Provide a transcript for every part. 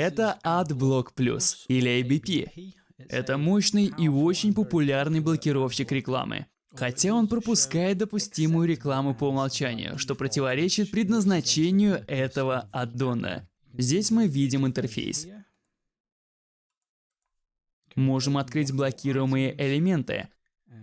Это AdBlock Plus или ABP. Это мощный и очень популярный блокировщик рекламы. Хотя он пропускает допустимую рекламу по умолчанию, что противоречит предназначению этого аддона. Здесь мы видим интерфейс. Можем открыть блокируемые элементы.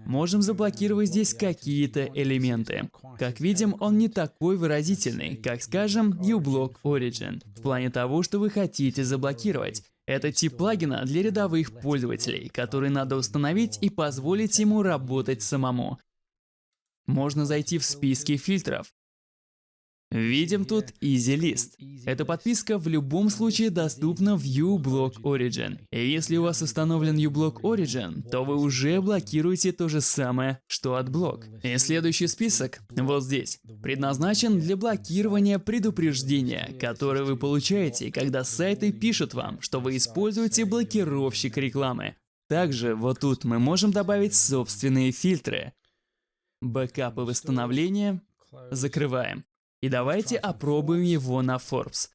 Можем заблокировать здесь какие-то элементы. Как видим, он не такой выразительный, как, скажем, uBlock Origin, в плане того, что вы хотите заблокировать. Это тип плагина для рядовых пользователей, который надо установить и позволить ему работать самому. Можно зайти в списки фильтров. Видим тут EasyList. Эта подписка в любом случае доступна в uBlock Origin. И если у вас установлен uBlock Origin, то вы уже блокируете то же самое, что AdBlock. И следующий список, вот здесь, предназначен для блокирования предупреждения, которое вы получаете, когда сайты пишут вам, что вы используете блокировщик рекламы. Также вот тут мы можем добавить собственные фильтры. Бэкапы восстановления закрываем. И давайте опробуем его на Forbes.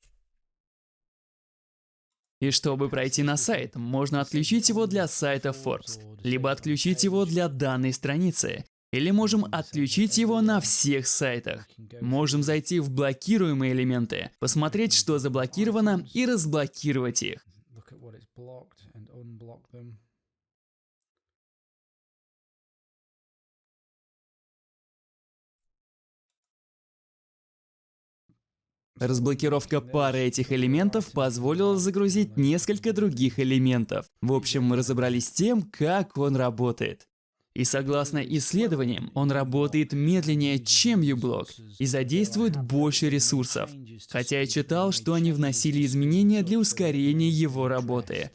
И чтобы пройти на сайт, можно отключить его для сайта Forbes, либо отключить его для данной страницы, или можем отключить его на всех сайтах. Можем зайти в блокируемые элементы, посмотреть, что заблокировано, и разблокировать их. Разблокировка пары этих элементов позволила загрузить несколько других элементов. В общем, мы разобрались с тем, как он работает. И согласно исследованиям, он работает медленнее, чем uBlock и задействует больше ресурсов. Хотя я читал, что они вносили изменения для ускорения его работы.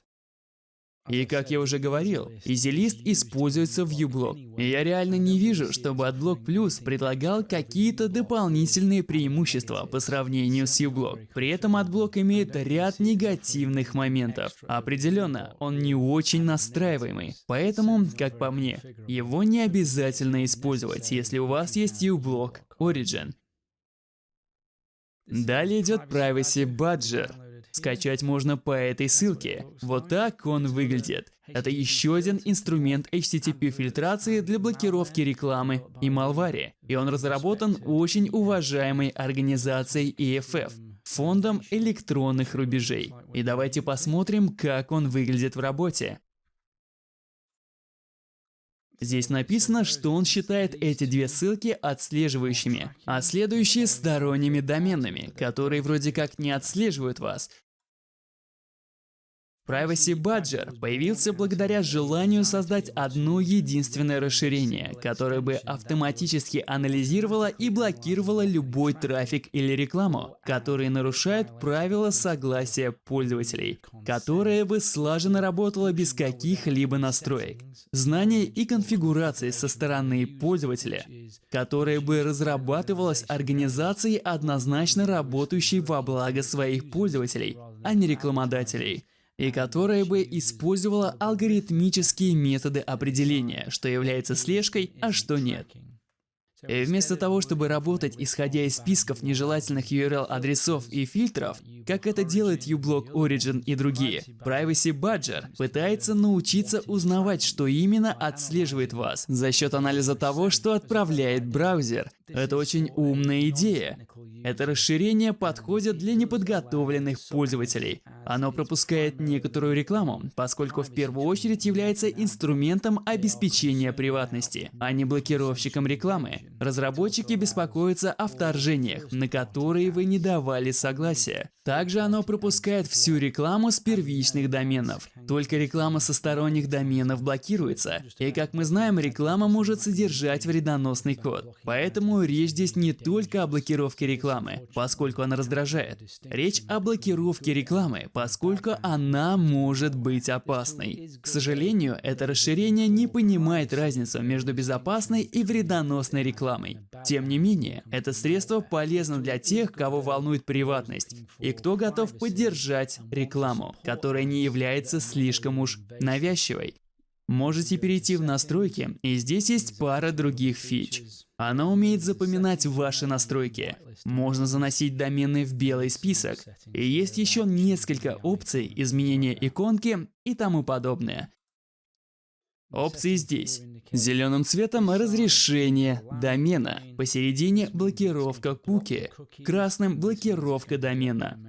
И как я уже говорил, EasyList используется в uBlock. Я реально не вижу, чтобы AdBlock Plus предлагал какие-то дополнительные преимущества по сравнению с uBlock. При этом AdBlock имеет ряд негативных моментов. Определенно, он не очень настраиваемый. Поэтому, как по мне, его не обязательно использовать, если у вас есть uBlock Origin. Далее идет Privacy Badger. Скачать можно по этой ссылке. Вот так он выглядит. Это еще один инструмент HTTP-фильтрации для блокировки рекламы и малвари. И он разработан очень уважаемой организацией EFF, фондом электронных рубежей. И давайте посмотрим, как он выглядит в работе. Здесь написано, что он считает эти две ссылки отслеживающими, а следующие сторонними доменными, которые вроде как не отслеживают вас, Privacy Badger появился благодаря желанию создать одно единственное расширение, которое бы автоматически анализировало и блокировало любой трафик или рекламу, которые нарушают правила согласия пользователей, которое бы слаженно работало без каких-либо настроек, знаний и конфигураций со стороны пользователя, которое бы разрабатывалось организацией, однозначно работающей во благо своих пользователей, а не рекламодателей и которая бы использовала алгоритмические методы определения, что является слежкой, а что нет. И вместо того, чтобы работать исходя из списков нежелательных URL-адресов и фильтров, как это делает uBlock Origin и другие, Privacy Badger пытается научиться узнавать, что именно отслеживает вас за счет анализа того, что отправляет браузер. Это очень умная идея. Это расширение подходит для неподготовленных пользователей. Оно пропускает некоторую рекламу, поскольку в первую очередь является инструментом обеспечения приватности, а не блокировщиком рекламы. Разработчики беспокоятся о вторжениях, на которые вы не давали согласия. Также оно пропускает всю рекламу с первичных доменов. Только реклама со сторонних доменов блокируется. И как мы знаем, реклама может содержать вредоносный код. Поэтому речь здесь не только о блокировке рекламы, поскольку она раздражает. Речь о блокировке рекламы, поскольку она может быть опасной. К сожалению, это расширение не понимает разницу между безопасной и вредоносной рекламой. Тем не менее, это средство полезно для тех, кого волнует приватность, и кто готов поддержать рекламу, которая не является слишком уж навязчивой. Можете перейти в настройки, и здесь есть пара других фич. Она умеет запоминать ваши настройки. Можно заносить домены в белый список. И есть еще несколько опций изменения иконки и тому подобное. Опции здесь. Зеленым цветом разрешение домена, посередине блокировка куки, красным блокировка домена.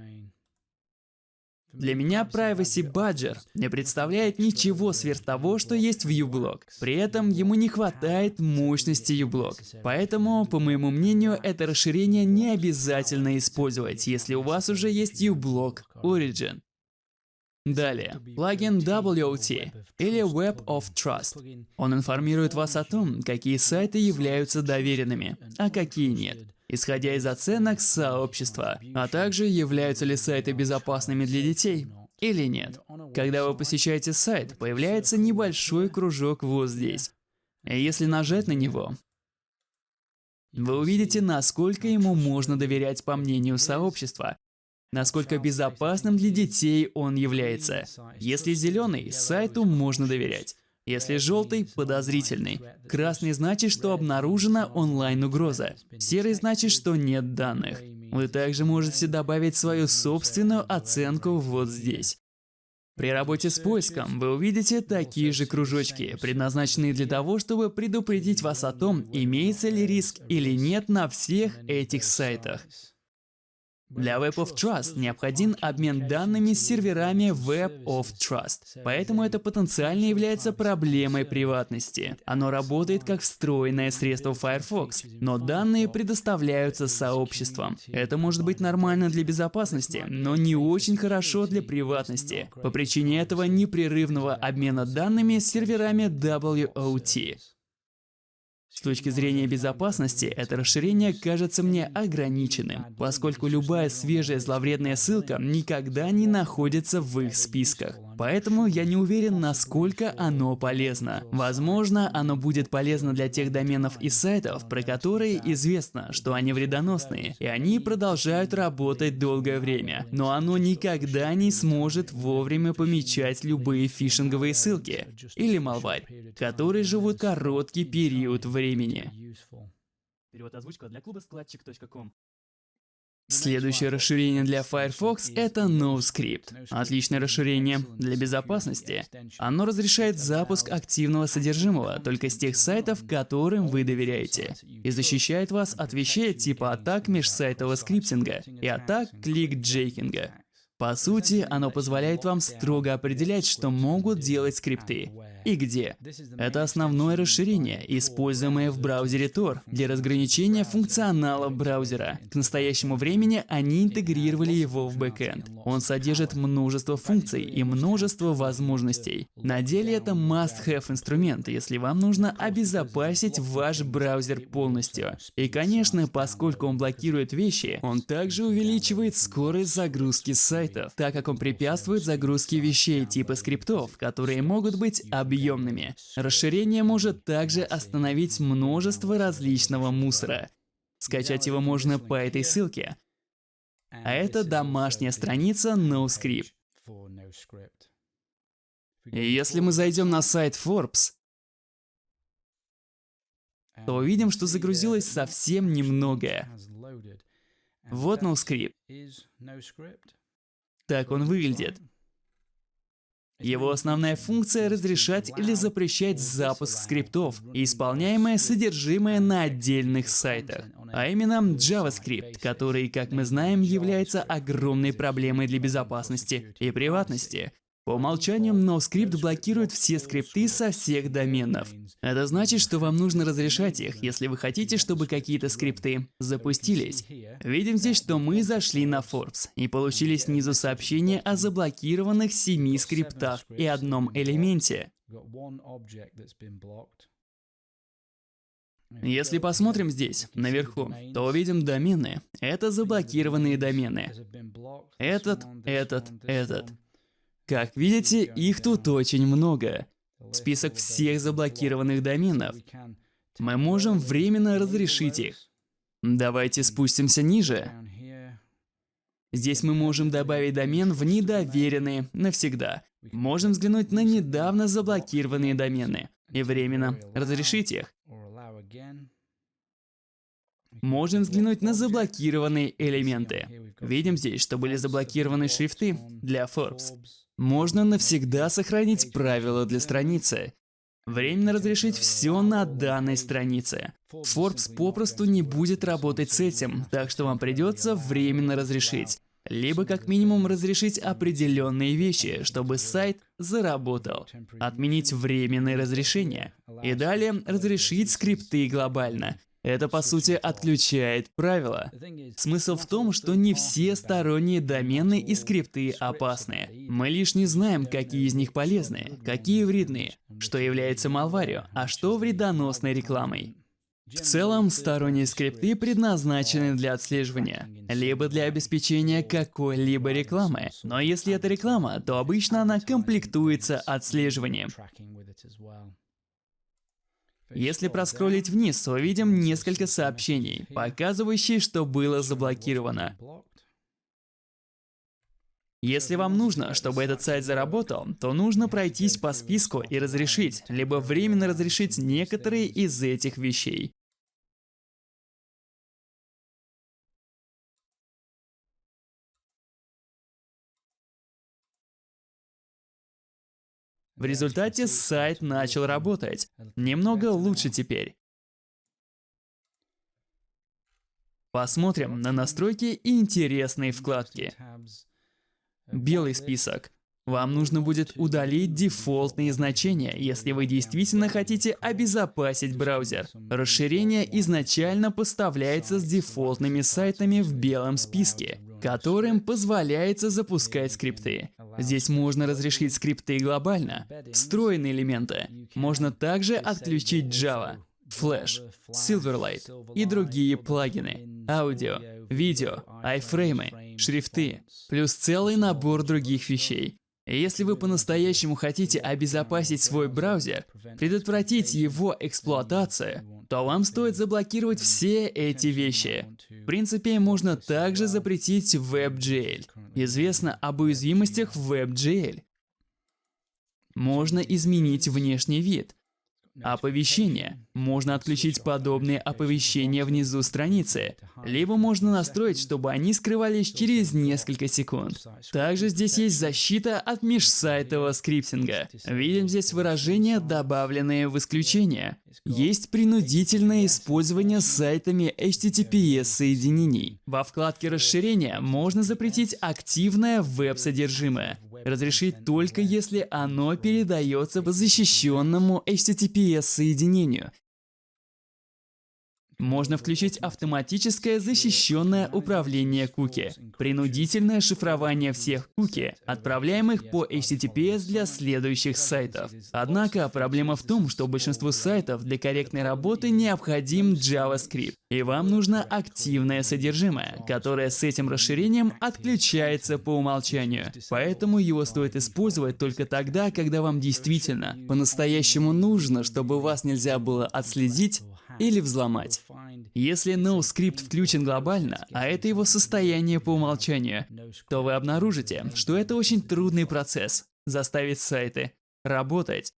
Для меня Privacy Badger не представляет ничего сверх того, что есть в uBlock. При этом ему не хватает мощности uBlock. Поэтому, по моему мнению, это расширение не обязательно использовать, если у вас уже есть uBlock Origin. Далее, плагин WOT или Web of Trust. Он информирует вас о том, какие сайты являются доверенными, а какие нет, исходя из оценок сообщества, а также являются ли сайты безопасными для детей или нет. Когда вы посещаете сайт, появляется небольшой кружок вот здесь. Если нажать на него, вы увидите, насколько ему можно доверять по мнению сообщества, насколько безопасным для детей он является. Если зеленый, сайту можно доверять. Если желтый – подозрительный. Красный значит, что обнаружена онлайн-угроза. Серый значит, что нет данных. Вы также можете добавить свою собственную оценку вот здесь. При работе с поиском вы увидите такие же кружочки, предназначенные для того, чтобы предупредить вас о том, имеется ли риск или нет на всех этих сайтах. Для Web of Trust необходим обмен данными с серверами Web of Trust, поэтому это потенциально является проблемой приватности. Оно работает как встроенное средство Firefox, но данные предоставляются сообществом. Это может быть нормально для безопасности, но не очень хорошо для приватности, по причине этого непрерывного обмена данными с серверами WOT. С точки зрения безопасности, это расширение кажется мне ограниченным, поскольку любая свежая зловредная ссылка никогда не находится в их списках. Поэтому я не уверен, насколько оно полезно. Возможно, оно будет полезно для тех доменов и сайтов, про которые известно, что они вредоносные, и они продолжают работать долгое время. Но оно никогда не сможет вовремя помечать любые фишинговые ссылки или malware, которые живут короткий период времени. Перевод озвучка для клуба складчик.ком Следующее расширение для Firefox — это NoScript. Отличное расширение для безопасности. Оно разрешает запуск активного содержимого только с тех сайтов, которым вы доверяете, и защищает вас от вещей типа атак межсайтового скриптинга и атак clickjacking а. По сути, оно позволяет вам строго определять, что могут делать скрипты и где. Это основное расширение, используемое в браузере Tor для разграничения функционала браузера. К настоящему времени они интегрировали его в бэкенд. Он содержит множество функций и множество возможностей. На деле это must-have инструмент, если вам нужно обезопасить ваш браузер полностью. И конечно, поскольку он блокирует вещи, он также увеличивает скорость загрузки сайтов, так как он препятствует загрузке вещей типа скриптов, которые могут быть объемными. Расширение может также остановить множество различного мусора. Скачать его можно по этой ссылке. А это домашняя страница NoScript. И если мы зайдем на сайт Forbes, то увидим, что загрузилось совсем немного. Вот NoScript. Так он выглядит. Его основная функция — разрешать или запрещать запуск скриптов, исполняемое содержимое на отдельных сайтах. А именно JavaScript, который, как мы знаем, является огромной проблемой для безопасности и приватности. По умолчанию NoScript блокирует все скрипты со всех доменов. Это значит, что вам нужно разрешать их, если вы хотите, чтобы какие-то скрипты запустились. Видим здесь, что мы зашли на Forbes и получили снизу сообщение о заблокированных семи скриптах и одном элементе. Если посмотрим здесь, наверху, то увидим домены. Это заблокированные домены. Этот, этот, этот. Как видите, их тут очень много. Список всех заблокированных доменов. Мы можем временно разрешить их. Давайте спустимся ниже. Здесь мы можем добавить домен в недоверенные навсегда. Можем взглянуть на недавно заблокированные домены и временно разрешить их. Можем взглянуть на заблокированные элементы. Видим здесь, что были заблокированы шрифты для Forbes. Можно навсегда сохранить правила для страницы. Временно разрешить все на данной странице. Forbes попросту не будет работать с этим, так что вам придется временно разрешить. Либо как минимум разрешить определенные вещи, чтобы сайт заработал. Отменить временные разрешения. И далее разрешить скрипты глобально. Это, по сути, отключает правила. Смысл в том, что не все сторонние домены и скрипты опасны. Мы лишь не знаем, какие из них полезны, какие вредны, что является малварью, а что вредоносной рекламой. В целом, сторонние скрипты предназначены для отслеживания, либо для обеспечения какой-либо рекламы. Но если это реклама, то обычно она комплектуется отслеживанием. Если проскроллить вниз, то увидим несколько сообщений, показывающие, что было заблокировано. Если вам нужно, чтобы этот сайт заработал, то нужно пройтись по списку и разрешить, либо временно разрешить некоторые из этих вещей. В результате сайт начал работать. Немного лучше теперь. Посмотрим на настройки и интересные вкладки. Белый список. Вам нужно будет удалить дефолтные значения, если вы действительно хотите обезопасить браузер. Расширение изначально поставляется с дефолтными сайтами в белом списке, которым позволяется запускать скрипты. Здесь можно разрешить скрипты глобально, встроенные элементы. Можно также отключить Java, Flash, Silverlight и другие плагины, аудио, видео, айфреймы, шрифты, плюс целый набор других вещей. Если вы по-настоящему хотите обезопасить свой браузер, предотвратить его эксплуатацию, то вам стоит заблокировать все эти вещи. В принципе, можно также запретить WebGL. Известно об уязвимостях в WebGL. Можно изменить внешний вид, Оповещения. Можно отключить подобные оповещения внизу страницы, либо можно настроить, чтобы они скрывались через несколько секунд. Также здесь есть защита от межсайтового скриптинга. Видим здесь выражения, добавленные в исключение. Есть принудительное использование сайтами HTTPS-соединений. Во вкладке расширения можно запретить активное веб-содержимое разрешить только если оно передается по защищенному HTTPS-соединению, можно включить автоматическое защищенное управление куки, принудительное шифрование всех куки, отправляемых по HTTPS для следующих сайтов. Однако проблема в том, что большинству сайтов для корректной работы необходим JavaScript, и вам нужно активное содержимое, которое с этим расширением отключается по умолчанию. Поэтому его стоит использовать только тогда, когда вам действительно по-настоящему нужно, чтобы вас нельзя было отследить или взломать. Если NoScript включен глобально, а это его состояние по умолчанию, то вы обнаружите, что это очень трудный процесс – заставить сайты работать.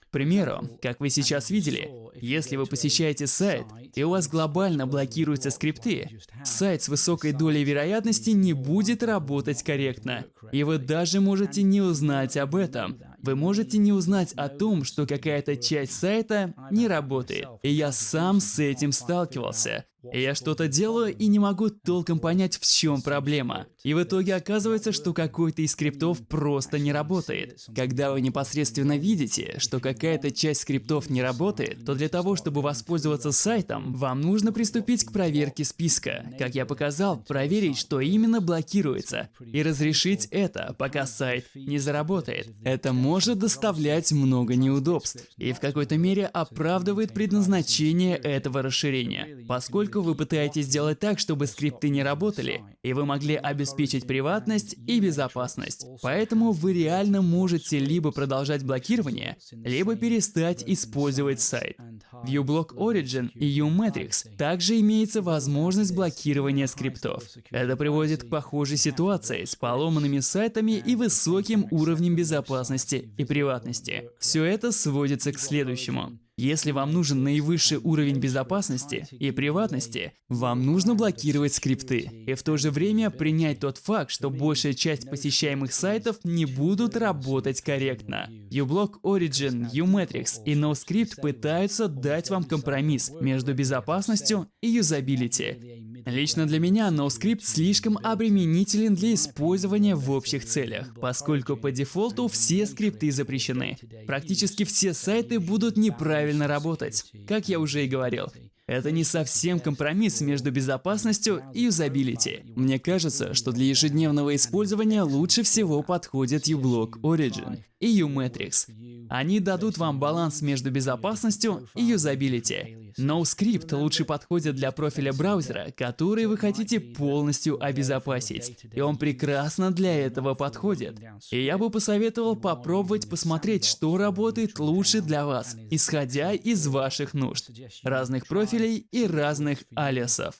К примеру, как вы сейчас видели, если вы посещаете сайт, и у вас глобально блокируются скрипты, сайт с высокой долей вероятности не будет работать корректно. И вы даже можете не узнать об этом, вы можете не узнать о том, что какая-то часть сайта не работает. И я сам с этим сталкивался. Я что-то делаю и не могу толком понять, в чем проблема. И в итоге оказывается, что какой-то из скриптов просто не работает. Когда вы непосредственно видите, что какая-то часть скриптов не работает, то для того, чтобы воспользоваться сайтом, вам нужно приступить к проверке списка. Как я показал, проверить, что именно блокируется, и разрешить это, пока сайт не заработает. Это может доставлять много неудобств, и в какой-то мере оправдывает предназначение этого расширения. поскольку вы пытаетесь сделать так, чтобы скрипты не работали, и вы могли обеспечить приватность и безопасность. Поэтому вы реально можете либо продолжать блокирование, либо перестать использовать сайт. В uBlock Origin и uMatrix также имеется возможность блокирования скриптов. Это приводит к похожей ситуации с поломанными сайтами и высоким уровнем безопасности и приватности. Все это сводится к следующему. Если вам нужен наивысший уровень безопасности и приватности, вам нужно блокировать скрипты. И в то же время принять тот факт, что большая часть посещаемых сайтов не будут работать корректно. uBlock Origin, uMatrix и NoScript пытаются дать вам компромисс между безопасностью и юзабилити. Лично для меня NoScript слишком обременителен для использования в общих целях, поскольку по дефолту все скрипты запрещены. Практически все сайты будут неправильно работать, как я уже и говорил. Это не совсем компромисс между безопасностью и юзабилити. Мне кажется, что для ежедневного использования лучше всего подходит uBlock Origin и uMatrix. Они дадут вам баланс между безопасностью и юзабилити. NoScript лучше подходит для профиля браузера, который вы хотите полностью обезопасить. И он прекрасно для этого подходит. И я бы посоветовал попробовать посмотреть, что работает лучше для вас, исходя из ваших нужд, разных профилей и разных алиасов.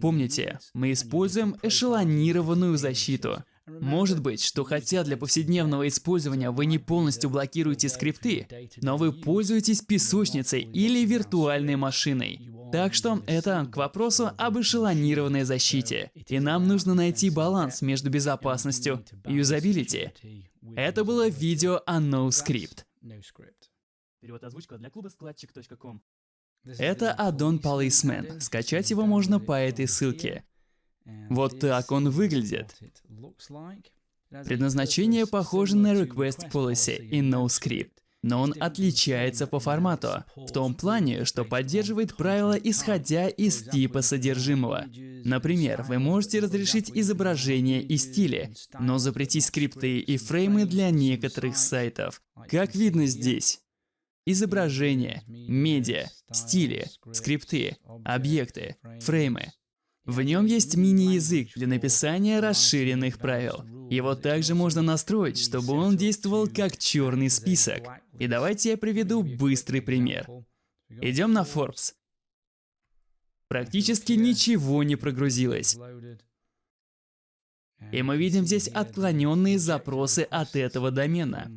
Помните, мы используем эшелонированную защиту. Может быть, что хотя для повседневного использования вы не полностью блокируете скрипты, но вы пользуетесь песочницей или виртуальной машиной. Так что это к вопросу об эшелонированной защите. И нам нужно найти баланс между безопасностью и юзабилити. Это было видео о NoScript. Перевод озвучка для клуба складчик.ком. Это аддон Policeman. Скачать его можно по этой ссылке. Вот так он выглядит. Предназначение похоже на Request Policy и NoScript, но он отличается по формату, в том плане, что поддерживает правила, исходя из типа содержимого. Например, вы можете разрешить изображения и стили, но запретить скрипты и фреймы для некоторых сайтов. Как видно здесь. Изображения, медиа, стили, скрипты, объекты, фреймы. В нем есть мини-язык для написания расширенных правил. Его также можно настроить, чтобы он действовал как черный список. И давайте я приведу быстрый пример. Идем на Forbes. Практически ничего не прогрузилось. И мы видим здесь отклоненные запросы от этого домена.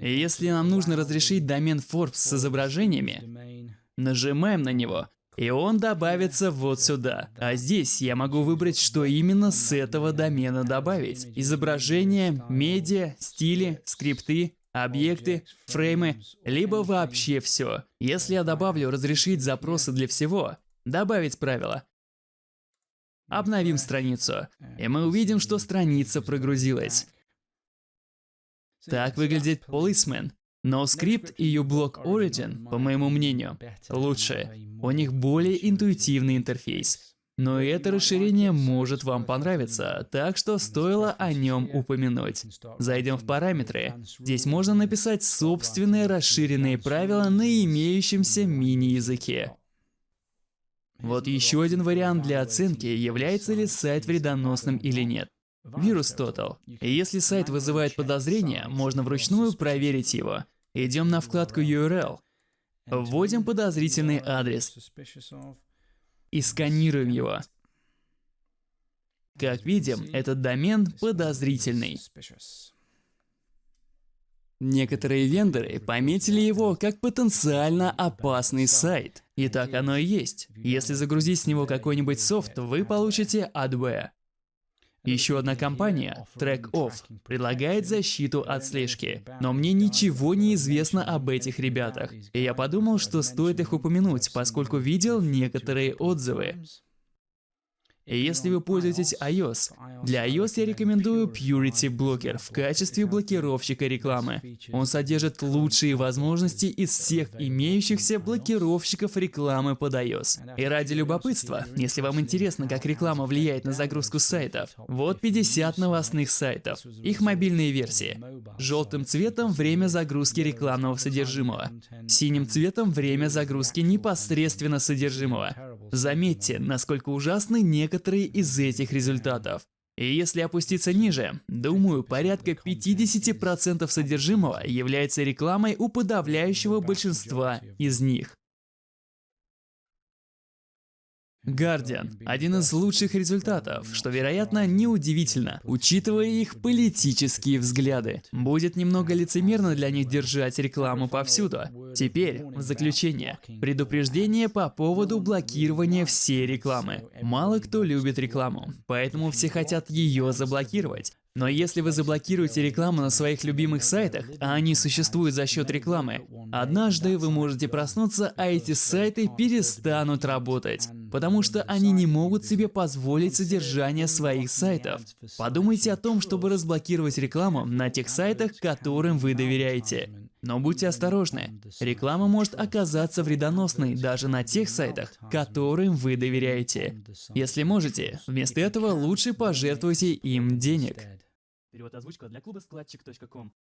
И если нам нужно разрешить домен Forbes с изображениями, нажимаем на него, и он добавится вот сюда. А здесь я могу выбрать, что именно с этого домена добавить. Изображения, медиа, стили, скрипты, объекты, фреймы, либо вообще все. Если я добавлю «Разрешить запросы для всего», «Добавить правила», обновим страницу, и мы увидим, что страница прогрузилась. Так выглядит Policeman. Скрипт и uBlock Origin, по моему мнению, лучше. У них более интуитивный интерфейс. Но и это расширение может вам понравиться, так что стоило о нем упомянуть. Зайдем в параметры. Здесь можно написать собственные расширенные правила на имеющемся мини-языке. Вот еще один вариант для оценки, является ли сайт вредоносным или нет. Вирус Total. Если сайт вызывает подозрения, можно вручную проверить его. Идем на вкладку URL, вводим подозрительный адрес и сканируем его. Как видим, этот домен подозрительный. Некоторые вендоры пометили его как потенциально опасный сайт. И так оно и есть. Если загрузить с него какой-нибудь софт, вы получите adware. Еще одна компания, TrackOff, предлагает защиту от слежки, но мне ничего не известно об этих ребятах, и я подумал, что стоит их упомянуть, поскольку видел некоторые отзывы. Если вы пользуетесь iOS, для iOS я рекомендую Purity Blocker в качестве блокировщика рекламы. Он содержит лучшие возможности из всех имеющихся блокировщиков рекламы под iOS. И ради любопытства, если вам интересно, как реклама влияет на загрузку сайтов, вот 50 новостных сайтов, их мобильные версии. Желтым цветом время загрузки рекламного содержимого. Синим цветом время загрузки непосредственно содержимого. Заметьте, насколько ужасны некоторые из этих результатов. И если опуститься ниже, думаю, порядка 50% содержимого является рекламой у подавляющего большинства из них. Guardian – один из лучших результатов, что, вероятно, неудивительно, учитывая их политические взгляды. Будет немного лицемерно для них держать рекламу повсюду. Теперь, в заключение, предупреждение по поводу блокирования всей рекламы. Мало кто любит рекламу, поэтому все хотят ее заблокировать. Но если вы заблокируете рекламу на своих любимых сайтах, а они существуют за счет рекламы, однажды вы можете проснуться, а эти сайты перестанут работать, потому что они не могут себе позволить содержание своих сайтов. Подумайте о том, чтобы разблокировать рекламу на тех сайтах, которым вы доверяете. Но будьте осторожны, реклама может оказаться вредоносной даже на тех сайтах, которым вы доверяете. Если можете, вместо этого лучше пожертвуйте им денег. Перевод озвучка для клуба складчик.ком